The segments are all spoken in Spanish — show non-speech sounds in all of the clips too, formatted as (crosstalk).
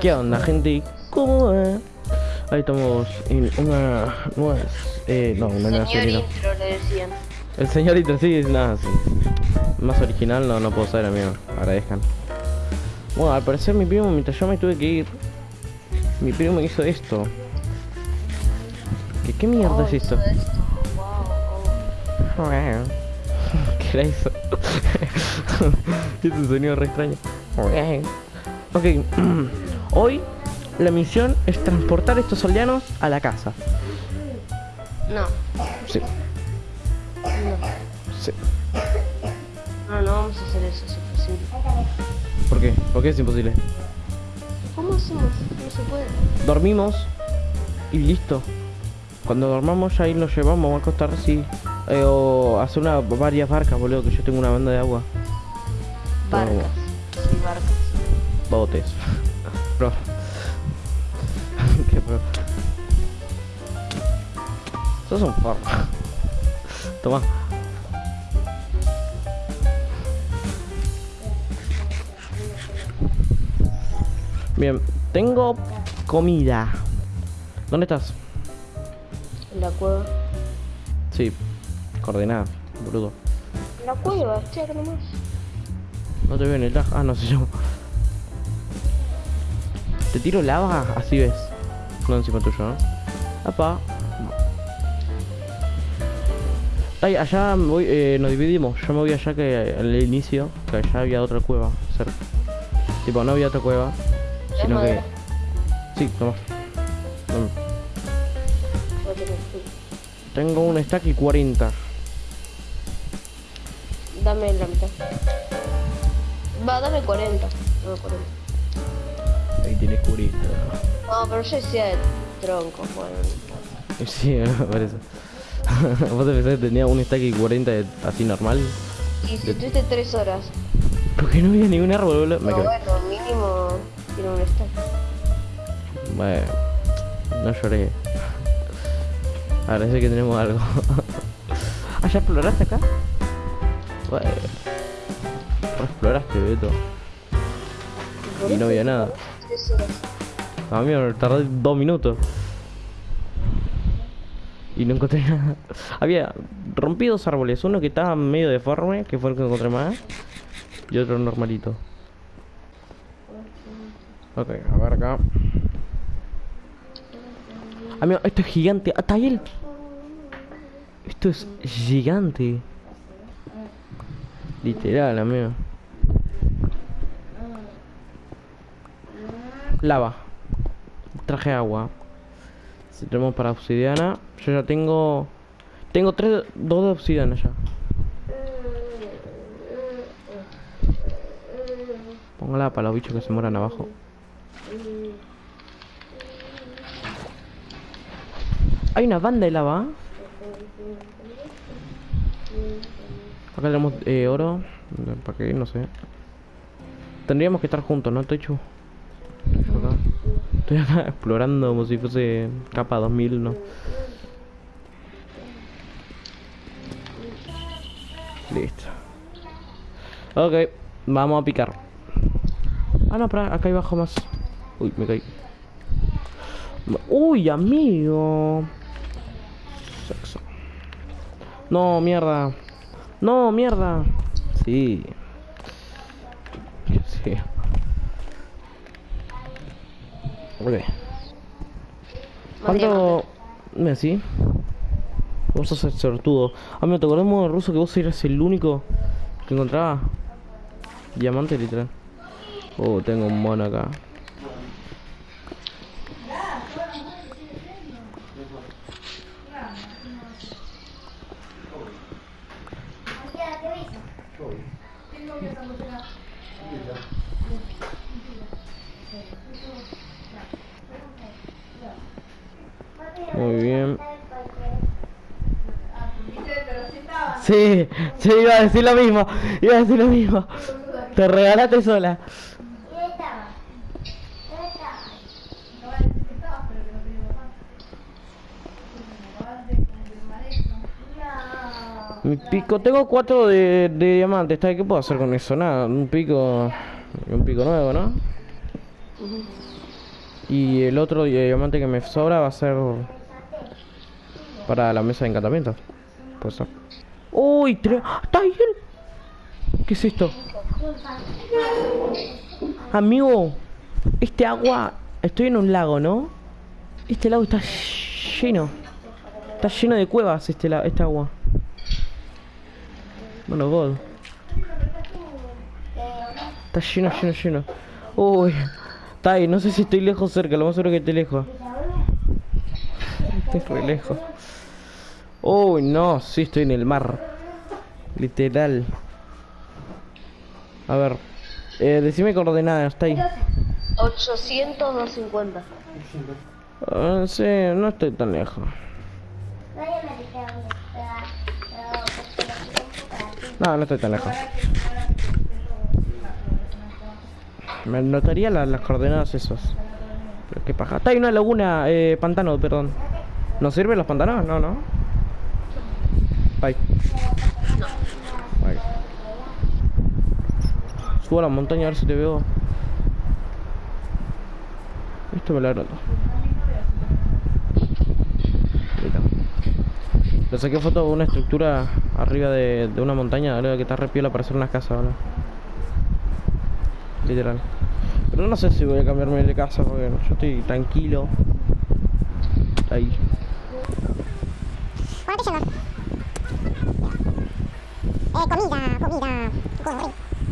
¿Qué onda, gente? ¿Cómo va? Ahí estamos en una nueva... Eh, no, una nueva Señor serie, no. intro le decían. El señorito, sí, es nada, sí. Más original no, no puedo ser, amigo. Agradezcan. Bueno, al parecer mi primo, mientras yo me tuve que ir, mi primo me hizo esto. ¿Qué, qué mierda Oh, es esto? hizo esto. Wow, (laughs) ¿Qué era eso? (laughs) es un sonido re extraño. Ok, (clears throat) hoy la misión es transportar estos aldeanos a la casa. No, Sí, no. sí. No, no vamos a hacer eso, es imposible. ¿Por qué? ¿Por qué es imposible? ¿Cómo hacemos? No se puede. Dormimos y listo. Cuando dormamos ya ahí nos llevamos, va a costar así. Eh, o hacer una, varias barcas, boludo, que yo tengo una banda de agua. Barcas. Sí, barcas. Botes. Pro. Qué pro. Sos un forro. Toma. Bien, tengo comida. ¿Dónde estás? En la cueva. Sí, coordenada, boludo. En la cueva, acá nomás. No te veo en el. Ah, no sé yo. Te tiro lava, así ves. No encima tuyo, ¿no? Apa. Ay, allá voy, eh, nos dividimos. Yo me voy allá que al inicio, que allá había otra cueva cerca. Tipo, no había otra cueva, sino que. Sí, toma. Toma. Tengo un stack y 40. Dame la mitad. Va, dame 40. Dame 40. Tienes 40. No, pero yo decía de tronco, bueno. (laughs) Sí, por eso. (laughs) Vos te pensás que tenía un stack y 40 de- así normal. Y si tuviste 3 horas. Porque no había ningún árbol, boludo. Quedé. bueno, mínimo tiene un stack. Bueno, no lloré. Agradece que tenemos algo. (laughs) ah, ¿ya exploraste acá? Bueno. Exploraste, Beto. Y no había nada. 3 horas. Tardé dos minutos. Y no encontré nada. (laughs) Había rompí dos árboles. Uno que estaba medio deforme, que fue el que encontré más. Y otro normalito. Ok, a ver acá. Amigo, esto es gigante. ¡Ah, está él! Esto es gigante. Literal, amigo. Lava. Traje agua. Si tenemos para obsidiana. Yo ya tengo. Tengo tres. Dos de obsidiana ya. Póngala para los bichos que se mueran abajo. Hay una banda de lava. Acá tenemos eh, oro. ¿Para qué? No sé. Tendríamos que estar juntos, ¿no, Techu? Estoy acá. (laughs) Explorando como si fuese capa 2000, ¿no? Listo. Ok, vamos a picar. Ah, no, para acá hay abajo más. Uy, me caí. Uy, amigo. Sexo. No, mierda. No, mierda. Sí. Ok. ¿Cuánto? Sí. Vos sos el sortudo. Ah, me te acordás modo ruso que vos eras el único que encontraba diamante literal. Oh, tengo un mono acá. Muy bien. Sí, sí, iba a decir lo mismo. Iba a decir lo mismo. Te regalaste sola. Mi pico, tengo cuatro de, de diamantes, ¿sabes qué puedo hacer con eso? Nada, un pico, un pico nuevo, ¿no? Y el otro diamante que me sobra va a ser para la mesa de encantamiento. Pues ¡Uy! ¡Está bien! ¿Qué es esto? Amigo, este agua... Estoy en un lago, ¿no? Este lago está lleno. Está lleno de cuevas este, la, este agua. Bueno, God. Está lleno, lleno, lleno. Uy. Está ahí, no sé si estoy lejos o cerca, lo más seguro que estoy lejos. Estoy re lejos. Uy, no, sí estoy en el mar. Literal. A ver. Eh, decime coordenadas, está ahí. 800, 250. Ah, sí, no estoy tan lejos. No, no estoy tan lejos. Me notaría las coordenadas esos. Pero qué paja. Está ahí una laguna, eh, pantano, perdón. ¿Nos sirven los pantanos? No, no. Subo a la montaña a ver si te veo. Esto me lo agrado. Le saqué foto de una estructura arriba de, de una montaña, que está repiola para hacer una casa ahora. Literal. Pero no sé si voy a cambiarme de casa porque yo estoy tranquilo. Ahí. Eh, comida, comida.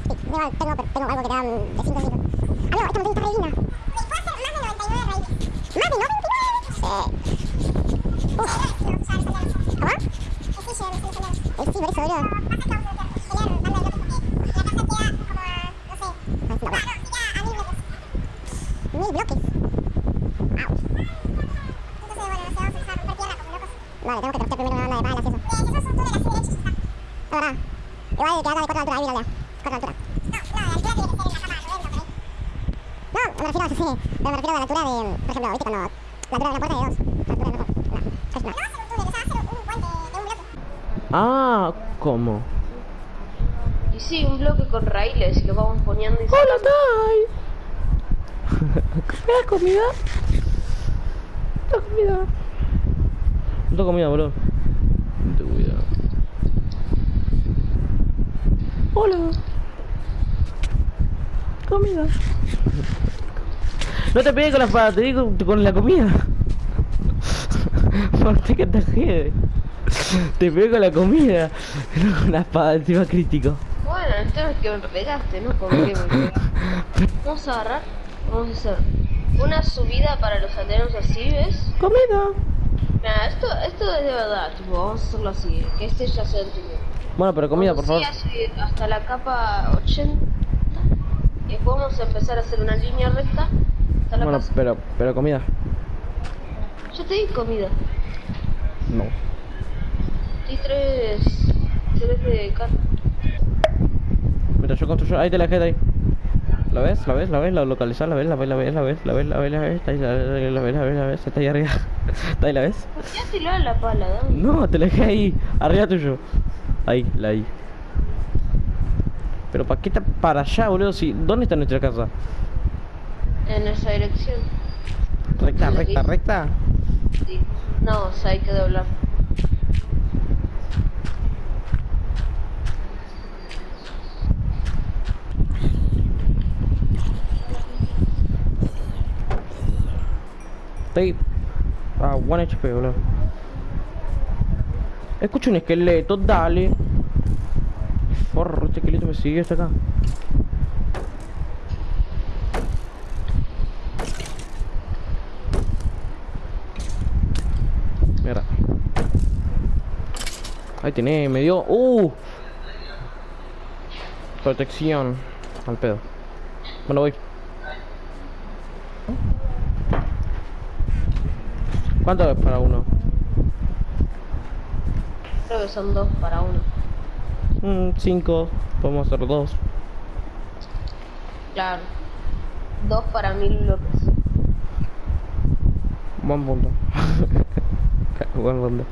Sí, tengo, tengo, tengo algo que te dan de 5 minutos. Ah, no, esta no está re linda. ¿Puedo hacer más de 99 raíces? ¿Más de 99? Sí. Uf. ¿Cómo? Eh, sí, por eso, boludo. Mil bloques. Ouch. Entonces, bueno, nos vamos a dejar romper tierra como locos. Vale, tenemos que trocear primero una de balas y eso. Eh, si sos un túnel así derecho, ya está. Es verdad. Igual que acá de 4 altura, ahí míralo. 4 altura. No, no, la altura tiene que ser en la cama 90 por ahí. No, me refiero a sí, pero me refiero a la altura de, por ejemplo, viste cuando la altura de una puerta de 2. La altura de una puerta. No. No, hacer un túnel, o sea, hacer un puente de un bloque. Ah, ¿cómo? Y sí, un bloque con raíles y lo vamos poniendo y ¡Hola. Tai! (laughs) ¿Me das comida? ¿Me das comida? No tengo comida, boludo. No tengo comida. Hola. Comida. No te pegues con la espada, te digo con la comida. (laughs) Porque que te jede. Te pegué con la comida. (laughs) No con la espada, encima crítico. Bueno, el tema es que me pegaste, ¿no? ¿Por qué me pegaste? (laughs) Vamos a agarrar, vamos a hacer una subida para los aldeanos así, ¿ves? Comida. Mira, esto, esto es de verdad, tipo, vamos a hacerlo así, que este ya se entendió. Bueno, pero comida, por favor. Así hasta la capa 80 y después vamos a empezar a hacer una línea recta hasta la Bueno, casa. pero, pero comida. Yo te di comida, No. te tres, tres de carne. Mira, yo construyo. Ahí te la dejé ahí. ¿La ves? ¿La ves? ¿La ves? ¿La localizas? ¿La ves? ¿La ves? ¿La ves? ¿La ves? ¿La ves? ¿La ves? ¿La ves? La ves? ¿La ves? ¿La ves? ¿La ves? Está ahí arriba. Está ahí, ¿la ves? Ya te lo la pala. No, te la dejé ahí. Arriba tuyo. Ahí, la ahí. Pero ¿para qué está para allá, boludo? Si, ¿Dónde está nuestra casa? En esa dirección. Recta, recta, recta. Sí. No, o sea, hay que doblar. Estoy a 1 HP, boludo. Escucho un esqueleto, dale. Porro, este esqueleto me sigue hasta acá. Mierda. Ahí tenés, me dio. ¡Uh! Protección. Al pedo. Bueno, voy. ¿Cuánto es para uno? Creo que son dos para uno. Mm, cinco. Podemos hacer dos. Claro. Dos para mil bloques. Buen punto. (laughs) Buen punto.